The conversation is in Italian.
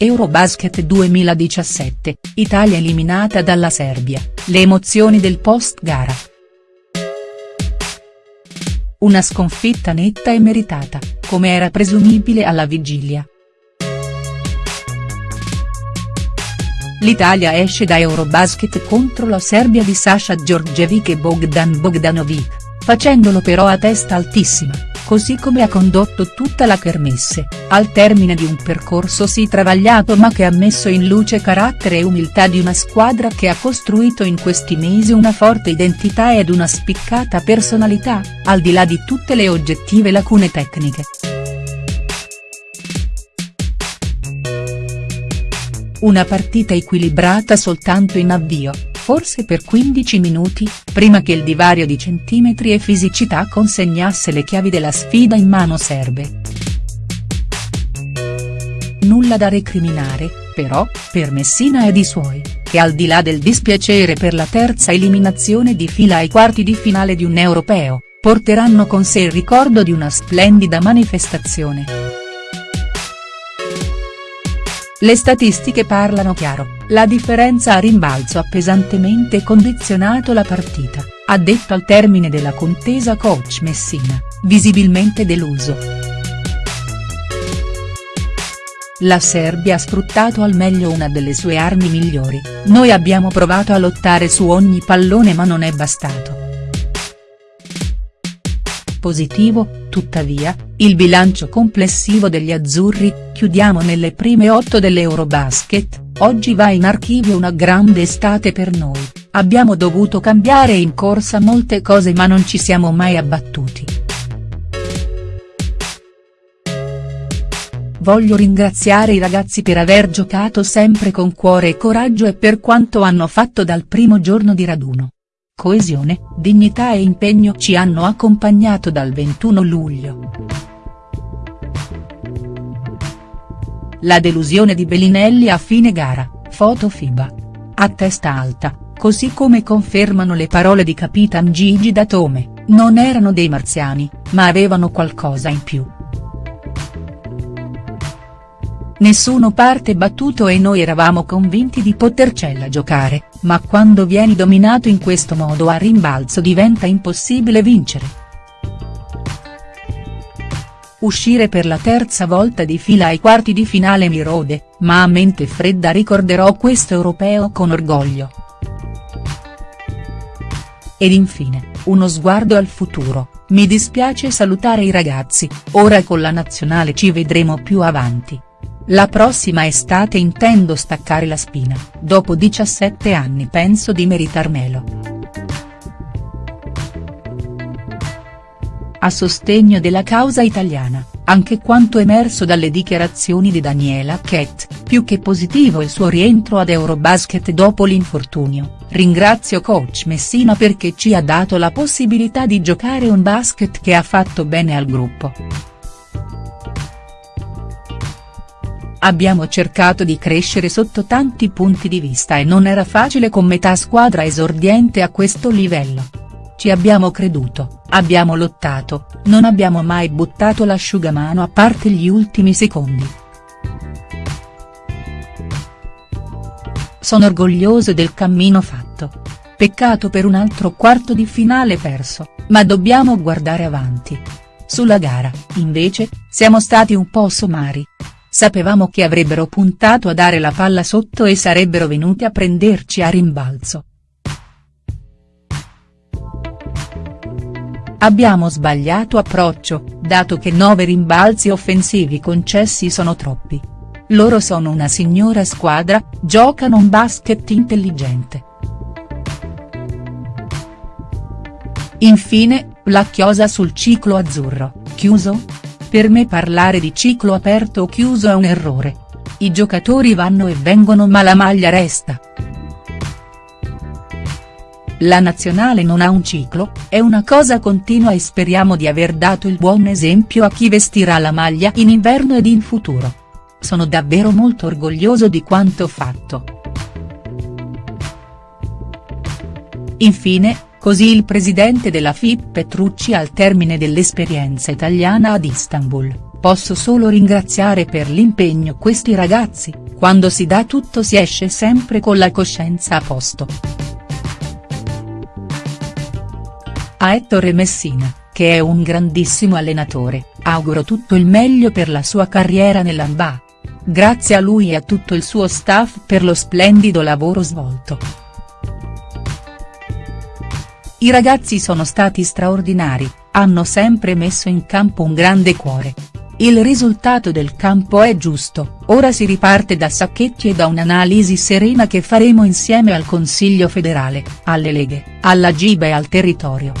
Eurobasket 2017, Italia eliminata dalla Serbia, le emozioni del post gara. Una sconfitta netta e meritata, come era presumibile alla vigilia. L'Italia esce da Eurobasket contro la Serbia di Sasha Djordjevic e Bogdan Bogdanovic, facendolo però a testa altissima, così come ha condotto tutta la kermesse, al termine di un percorso sì travagliato ma che ha messo in luce carattere e umiltà di una squadra che ha costruito in questi mesi una forte identità ed una spiccata personalità, al di là di tutte le oggettive lacune tecniche. Una partita equilibrata soltanto in avvio, forse per 15 minuti, prima che il divario di centimetri e fisicità consegnasse le chiavi della sfida in mano serbe. Nulla da recriminare, però, per Messina ed i suoi, che al di là del dispiacere per la terza eliminazione di fila ai quarti di finale di un europeo, porteranno con sé il ricordo di una splendida manifestazione. Le statistiche parlano chiaro, la differenza a rimbalzo ha pesantemente condizionato la partita, ha detto al termine della contesa coach Messina, visibilmente deluso. La Serbia ha sfruttato al meglio una delle sue armi migliori, noi abbiamo provato a lottare su ogni pallone ma non è bastato. Positivo, tuttavia, il bilancio complessivo degli azzurri, chiudiamo nelle prime otto dell'Eurobasket, oggi va in archivio una grande estate per noi, abbiamo dovuto cambiare in corsa molte cose ma non ci siamo mai abbattuti. Voglio ringraziare i ragazzi per aver giocato sempre con cuore e coraggio e per quanto hanno fatto dal primo giorno di raduno. Coesione, dignità e impegno ci hanno accompagnato dal 21 luglio. La delusione di Bellinelli a fine gara, foto FIBA. A testa alta, così come confermano le parole di Capitan Gigi Datome, non erano dei marziani, ma avevano qualcosa in più. Nessuno parte battuto e noi eravamo convinti di potercela giocare, ma quando vieni dominato in questo modo a rimbalzo diventa impossibile vincere. Uscire per la terza volta di fila ai quarti di finale mi rode, ma a mente fredda ricorderò questo europeo con orgoglio. Ed infine, uno sguardo al futuro, mi dispiace salutare i ragazzi, ora con la nazionale ci vedremo più avanti. La prossima estate intendo staccare la spina, dopo 17 anni penso di meritarmelo. A sostegno della causa italiana, anche quanto emerso dalle dichiarazioni di Daniela Kett, più che positivo il suo rientro ad Eurobasket dopo l'infortunio, ringrazio coach Messina perché ci ha dato la possibilità di giocare un basket che ha fatto bene al gruppo. Abbiamo cercato di crescere sotto tanti punti di vista e non era facile con metà squadra esordiente a questo livello. Ci abbiamo creduto, abbiamo lottato, non abbiamo mai buttato l'asciugamano a parte gli ultimi secondi. Sono orgoglioso del cammino fatto. Peccato per un altro quarto di finale perso, ma dobbiamo guardare avanti. Sulla gara, invece, siamo stati un po' somari, Sapevamo che avrebbero puntato a dare la palla sotto e sarebbero venuti a prenderci a rimbalzo. Abbiamo sbagliato approccio, dato che nove rimbalzi offensivi concessi sono troppi. Loro sono una signora squadra, giocano un basket intelligente. Infine, la chiosa sul ciclo azzurro, chiuso?. Per me parlare di ciclo aperto o chiuso è un errore. I giocatori vanno e vengono ma la maglia resta. La nazionale non ha un ciclo, è una cosa continua e speriamo di aver dato il buon esempio a chi vestirà la maglia in inverno ed in futuro. Sono davvero molto orgoglioso di quanto fatto. Infine, Così il presidente della FIP Petrucci al termine dell'esperienza italiana ad Istanbul, posso solo ringraziare per l'impegno questi ragazzi, quando si dà tutto si esce sempre con la coscienza a posto. A Ettore Messina, che è un grandissimo allenatore, auguro tutto il meglio per la sua carriera nell'Amba. Grazie a lui e a tutto il suo staff per lo splendido lavoro svolto. I ragazzi sono stati straordinari, hanno sempre messo in campo un grande cuore. Il risultato del campo è giusto, ora si riparte da Sacchetti e da un'analisi serena che faremo insieme al Consiglio federale, alle leghe, alla Giba e al territorio.